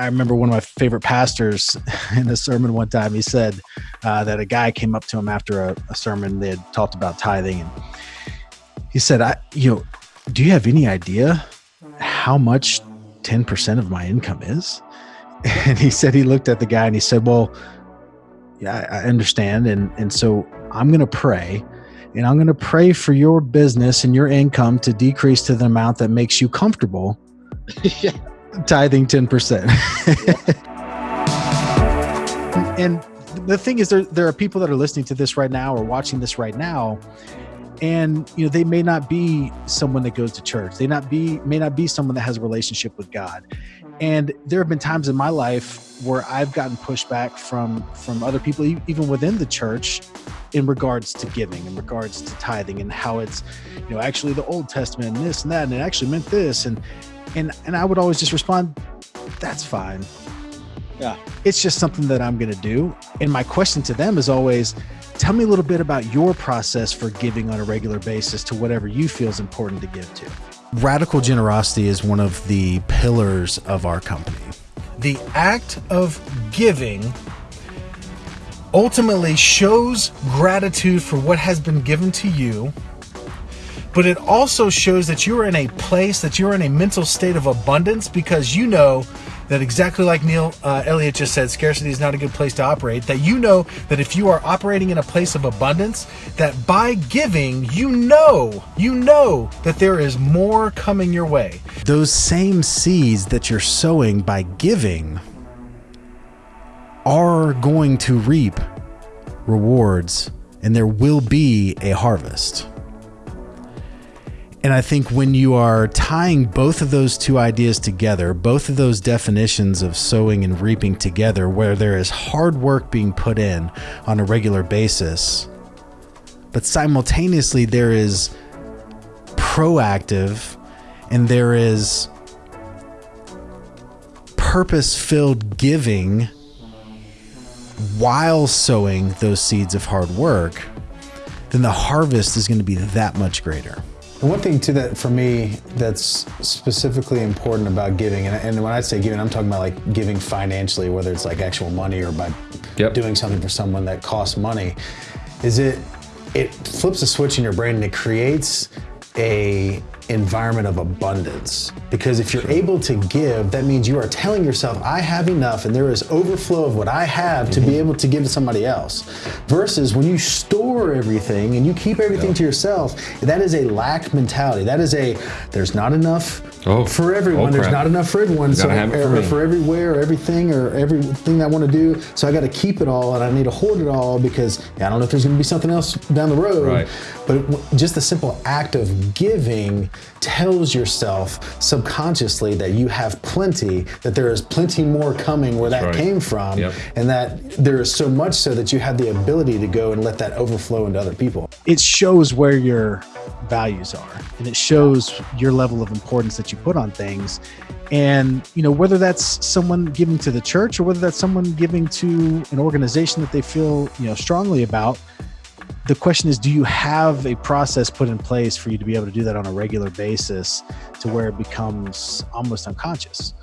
I remember one of my favorite pastors in a sermon one time. He said uh, that a guy came up to him after a, a sermon. They had talked about tithing, and he said, "I, you know, do you have any idea how much ten percent of my income is?" And he said he looked at the guy and he said, "Well, yeah, I understand, and and so I'm going to pray." And I'm going to pray for your business and your income to decrease to the amount that makes you comfortable yeah tithing 10%. and the thing is there there are people that are listening to this right now or watching this right now and you know they may not be someone that goes to church. They not be may not be someone that has a relationship with god. And there have been times in my life where i've gotten pushback from from other people even within the church in regards to giving in regards to tithing and how it's you know actually the old testament and this and that and it actually meant this and and and I would always just respond, "That's fine." Yeah, it's just something that I'm going to do. And my question to them is always, "Tell me a little bit about your process for giving on a regular basis to whatever you feel is important to give to." Radical generosity is one of the pillars of our company. The act of giving ultimately shows gratitude for what has been given to you but it also shows that you are in a place, that you're in a mental state of abundance because you know that exactly like Neil uh, Elliott just said, scarcity is not a good place to operate. That you know that if you are operating in a place of abundance, that by giving, you know, you know that there is more coming your way. Those same seeds that you're sowing by giving are going to reap rewards, and there will be a harvest. And I think when you are tying both of those two ideas together, both of those definitions of sowing and reaping together, where there is hard work being put in on a regular basis, but simultaneously there is proactive and there is purpose filled giving while sowing those seeds of hard work, then the harvest is going to be that much greater. One thing too that for me that's specifically important about giving, and, and, when I say giving, I'm talking about like giving financially, whether it's like actual money or by yep. doing something for someone that costs money, is it it flips a switch in your brain and it creates a environment of abundance. Because if you're able to give, that means you are telling yourself, I have enough and there is overflow of what I have mm-hmm. to be mm-hmm. able to give to somebody else. Versus when you store everything and you keep everything yep. to yourself, that is a lack mentality. That is a, there's not enough oh, for everyone. Oh, there's not enough for everyone. So, for, or, for everywhere or everything or everything I want to do. So I got to keep it all and I need to hoard it all because yeah, I don't know if there's going to be something else down the road. Right. But just the simple act of giving tells yourself subconsciously that you have plenty, that there is plenty more coming where that right. came from, yep. and that there is so much so that you have the ability to go and let that overflow into other people. It shows where your values are, and it shows your level of importance that you put on things. And you know whether that's someone giving to the church or whether that's someone giving to an organization that they feel you know strongly about the question is do you have a process put in place for you to be able to do that on a regular basis to where it becomes almost unconscious